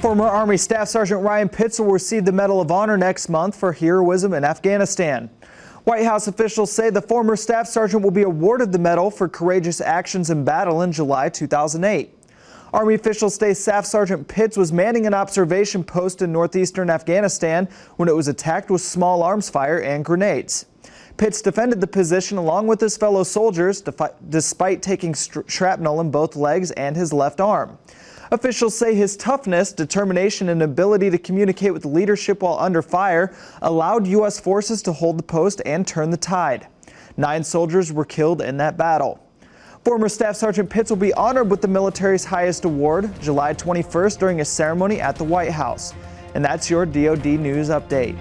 Former Army Staff Sergeant Ryan Pitts will receive the Medal of Honor next month for heroism in Afghanistan. White House officials say the former staff sergeant will be awarded the medal for courageous actions in battle in July 2008. Army officials say Staff Sergeant Pitts was manning an observation post in northeastern Afghanistan when it was attacked with small arms fire and grenades. Pitts defended the position along with his fellow soldiers despite taking shrapnel in both legs and his left arm. Officials say his toughness, determination, and ability to communicate with leadership while under fire allowed U.S. forces to hold the post and turn the tide. Nine soldiers were killed in that battle. Former Staff Sergeant Pitts will be honored with the military's highest award July 21st during a ceremony at the White House. And that's your DoD News Update.